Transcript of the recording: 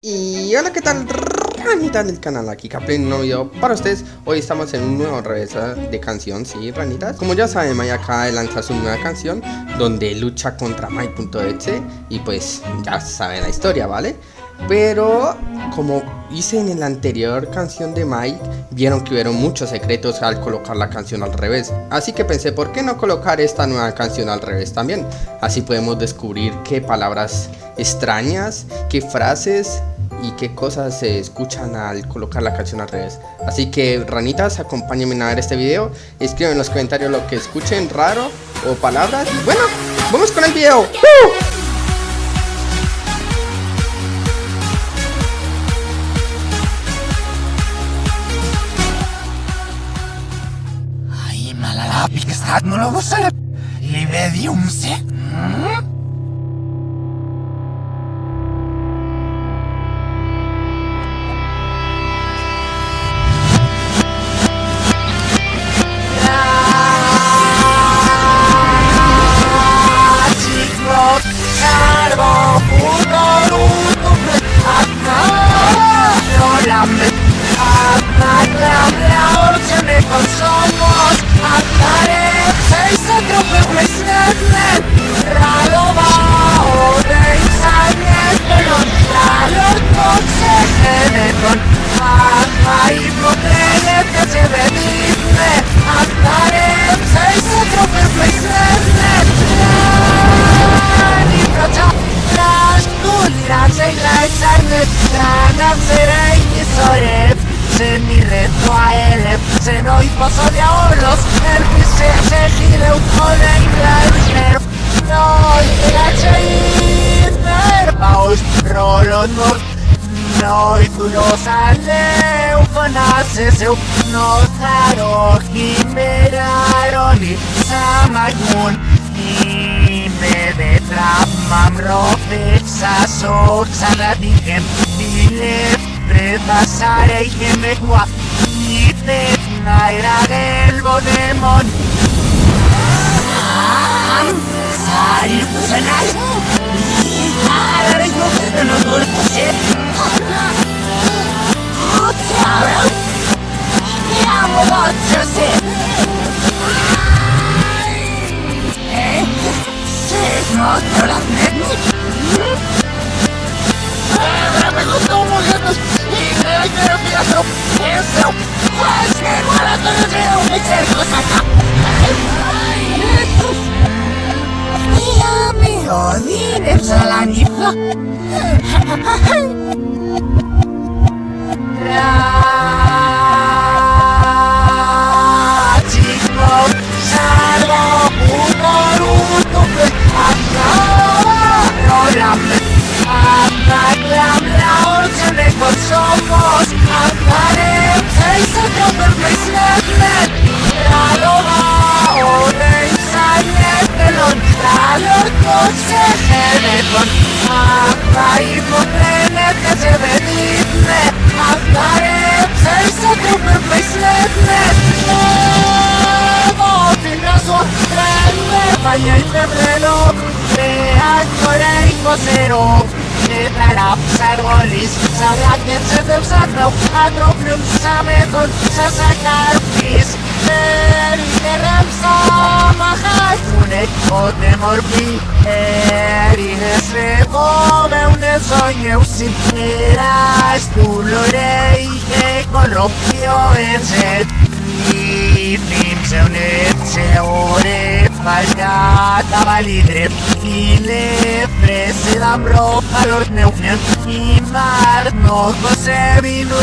Y hola, ¿qué tal? Ranitas del canal, aquí Caplin, un nuevo video para ustedes Hoy estamos en un nuevo revés de canción, sí, ranitas Como ya saben, Mai acaba de lanzar su nueva canción Donde lucha contra Mai.exe Y pues ya saben la historia, ¿vale? Pero como hice en la anterior canción de Mike, vieron que hubieron muchos secretos al colocar la canción al revés. Así que pensé, ¿por qué no colocar esta nueva canción al revés también? Así podemos descubrir qué palabras extrañas, qué frases y qué cosas se escuchan al colocar la canción al revés. Así que ranitas, acompáñenme a ver este video, escriban en los comentarios lo que escuchen raro o palabras. Y bueno, vamos con el video. Malalapi, que stat no lo vosele. Libedium se. No diabolos Er che se se gire un po' dei gleiter No, i grazie i per paus Rolo no No, i tu lo sale Un fanase se un no zaro Chimeraron i samagun I me de trap mam rofe Sa Bodemon Sari Kusanai Ahora Rosi, dem Salam die Flock. κοσερό Νεταρά ψαργολής Σαλάκετσε δεν ψάχνω Αντρόπιον ψαμέτων Σας ακαρτής Έρινεραν ψάμα Ότε μορφή. Έρινες λεγόμενες ονιεύσιν Νεράς του λορέι Και κολόπιο έτσι. Νίμψεων έτσι ωραία. Mañana va libre y le prese la broja los neufian y mar no José vino